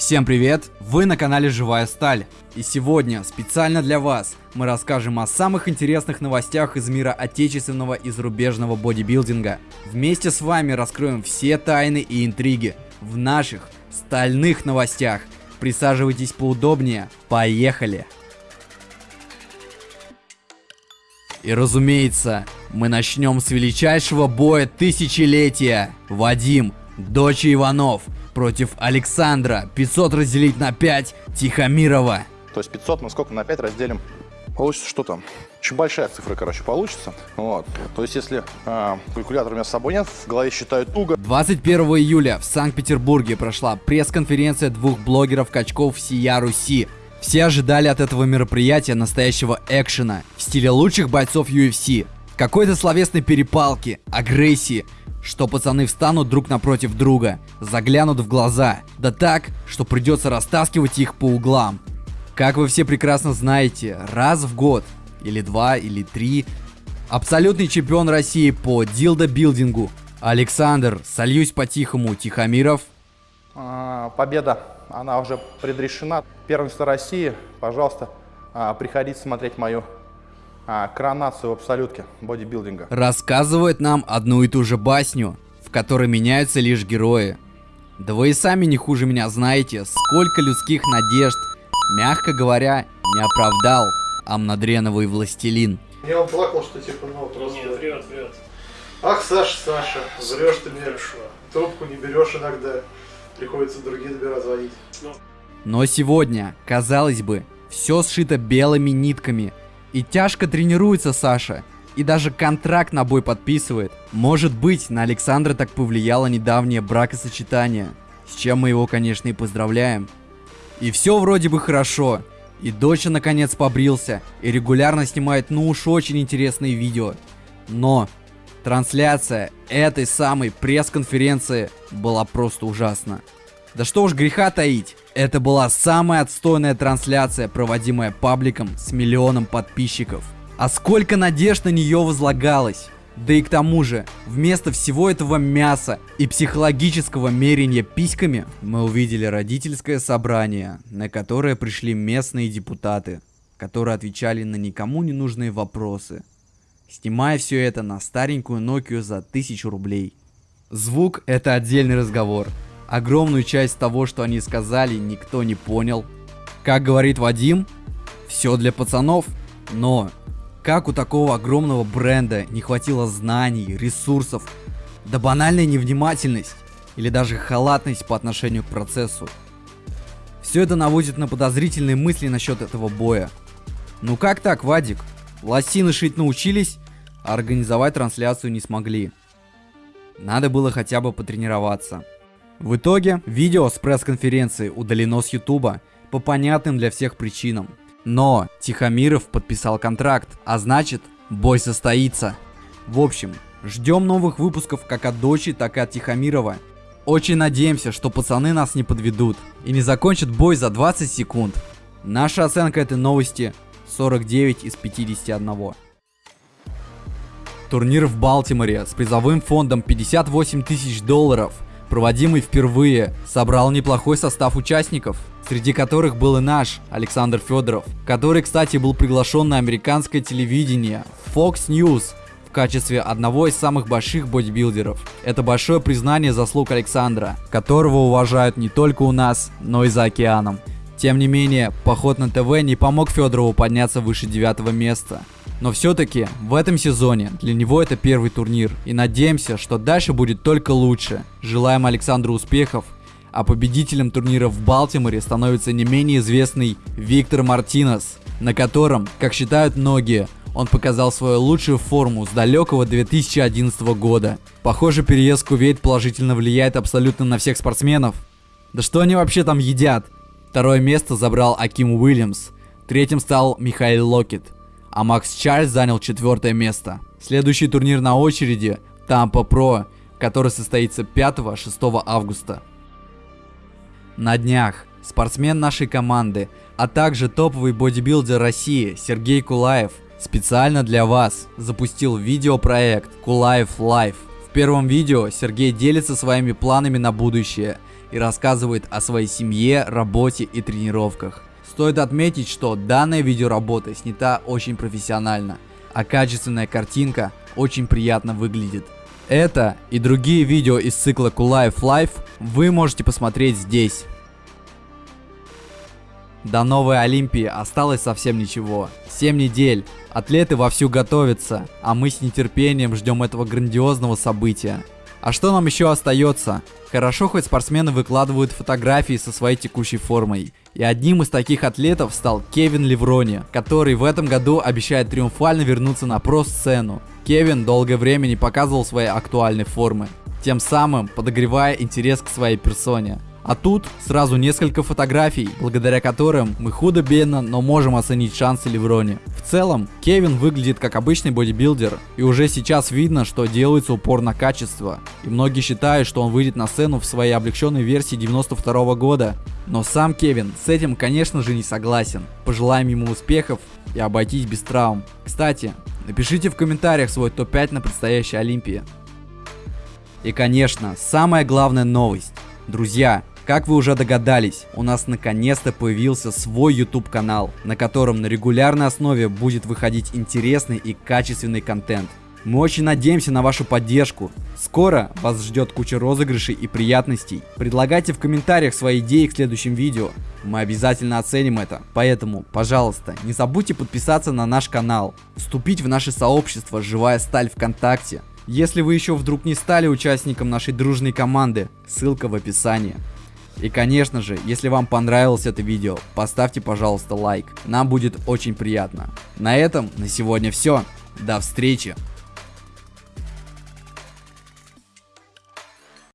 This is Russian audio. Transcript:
Всем привет! Вы на канале Живая Сталь. И сегодня специально для вас мы расскажем о самых интересных новостях из мира отечественного и зарубежного бодибилдинга. Вместе с вами раскроем все тайны и интриги в наших стальных новостях. Присаживайтесь поудобнее, поехали! И разумеется, мы начнем с величайшего боя тысячелетия. Вадим, дочь Иванов – против Александра. 500 разделить на 5 Тихомирова. То есть 500 мы сколько на 5 разделим? Получится что там? Очень большая цифра, короче, получится. Вот. То есть, если э, калькулятор у меня с собой нет, в голове считаю туго. 21 июля в Санкт-Петербурге прошла пресс-конференция двух блогеров-качков Сия Руси. Все ожидали от этого мероприятия настоящего экшена в стиле лучших бойцов UFC. Какой-то словесной перепалки, агрессии, что пацаны встанут друг напротив друга, заглянут в глаза, да так, что придется растаскивать их по углам. Как вы все прекрасно знаете, раз в год, или два, или три, абсолютный чемпион России по дилдо-билдингу Александр, сольюсь по-тихому, Тихомиров. А, победа, она уже предрешена. Первенство России, пожалуйста, а, приходите смотреть мою а, коронацию в абсолютке бодибилдинга. Рассказывает нам одну и ту же басню, в которой меняются лишь герои. Да вы и сами не хуже меня знаете, сколько людских надежд, мягко говоря, не оправдал Амнадреновый властелин. Я он плакал, что типа, ну просто... Нет, врет, врет. Ах, Саша, Саша, врешь ты мне. Трубку не берешь иногда. Приходится другие номера звонить. Ну, Но сегодня, казалось бы, все сшито белыми нитками, и тяжко тренируется Саша. И даже контракт на бой подписывает. Может быть, на Александра так повлияло недавнее бракосочетание. С чем мы его, конечно, и поздравляем. И все вроде бы хорошо. И доча наконец побрился. И регулярно снимает ну уж очень интересные видео. Но трансляция этой самой пресс-конференции была просто ужасна. Да что уж греха таить. Это была самая отстойная трансляция, проводимая пабликом с миллионом подписчиков. А сколько надежд на нее возлагалось. Да и к тому же, вместо всего этого мяса и психологического мерения письками, мы увидели родительское собрание, на которое пришли местные депутаты, которые отвечали на никому не нужные вопросы, снимая все это на старенькую Nokia за тысячу рублей. Звук это отдельный разговор, Огромную часть того, что они сказали, никто не понял. Как говорит Вадим, все для пацанов, но как у такого огромного бренда не хватило знаний, ресурсов, да банальная невнимательность или даже халатность по отношению к процессу. Все это наводит на подозрительные мысли насчет этого боя. Ну как так, Вадик? Лосины шить научились, а организовать трансляцию не смогли. Надо было хотя бы потренироваться. В итоге, видео с пресс-конференции удалено с ютуба по понятным для всех причинам. Но Тихомиров подписал контракт, а значит, бой состоится. В общем, ждем новых выпусков как от дочи, так и от Тихомирова. Очень надеемся, что пацаны нас не подведут и не закончат бой за 20 секунд. Наша оценка этой новости 49 из 51. Турнир в Балтиморе с призовым фондом 58 тысяч долларов – проводимый впервые, собрал неплохой состав участников, среди которых был и наш Александр Федоров, который, кстати, был приглашен на американское телевидение Fox News в качестве одного из самых больших бодибилдеров. Это большое признание заслуг Александра, которого уважают не только у нас, но и за океаном. Тем не менее, поход на ТВ не помог Федорову подняться выше девятого места. Но все-таки в этом сезоне для него это первый турнир. И надеемся, что дальше будет только лучше. Желаем Александру успехов. А победителем турнира в Балтиморе становится не менее известный Виктор Мартинес, на котором, как считают многие, он показал свою лучшую форму с далекого 2011 года. Похоже, переезд в Кувейт положительно влияет абсолютно на всех спортсменов. Да что они вообще там едят? Второе место забрал Аким Уильямс. Третьим стал Михаил Локет а Макс Чарльз занял четвертое место. Следующий турнир на очереди – Тампа Про, который состоится 5-6 августа. На днях спортсмен нашей команды, а также топовый бодибилдер России Сергей Кулаев специально для вас запустил видеопроект Кулаев Life. В первом видео Сергей делится своими планами на будущее и рассказывает о своей семье, работе и тренировках. Стоит отметить, что данная видеоработа снята очень профессионально, а качественная картинка очень приятно выглядит. Это и другие видео из цикла Кулаев Life вы можете посмотреть здесь. До новой Олимпии осталось совсем ничего. 7 недель. Атлеты вовсю готовятся, а мы с нетерпением ждем этого грандиозного события. А что нам еще остается? Хорошо, хоть спортсмены выкладывают фотографии со своей текущей формой. И одним из таких атлетов стал Кевин Леврони, который в этом году обещает триумфально вернуться на про-сцену. Кевин долгое время не показывал своей актуальной формы, тем самым подогревая интерес к своей персоне. А тут сразу несколько фотографий, благодаря которым мы худо-бедно, но можем оценить шансы Леврони. В целом, Кевин выглядит как обычный бодибилдер, и уже сейчас видно, что делается упор на качество. И многие считают, что он выйдет на сцену в своей облегченной версии 92 -го года. Но сам Кевин с этим, конечно же, не согласен. Пожелаем ему успехов и обойтись без травм. Кстати, напишите в комментариях свой топ-5 на предстоящей Олимпии. И, конечно, самая главная новость. Друзья, как вы уже догадались, у нас наконец-то появился свой YouTube канал, на котором на регулярной основе будет выходить интересный и качественный контент. Мы очень надеемся на вашу поддержку. Скоро вас ждет куча розыгрышей и приятностей. Предлагайте в комментариях свои идеи к следующим видео. Мы обязательно оценим это. Поэтому, пожалуйста, не забудьте подписаться на наш канал, вступить в наше сообщество «Живая сталь ВКонтакте». Если вы еще вдруг не стали участником нашей дружной команды, ссылка в описании. И конечно же, если вам понравилось это видео, поставьте пожалуйста лайк, нам будет очень приятно. На этом на сегодня все, до встречи!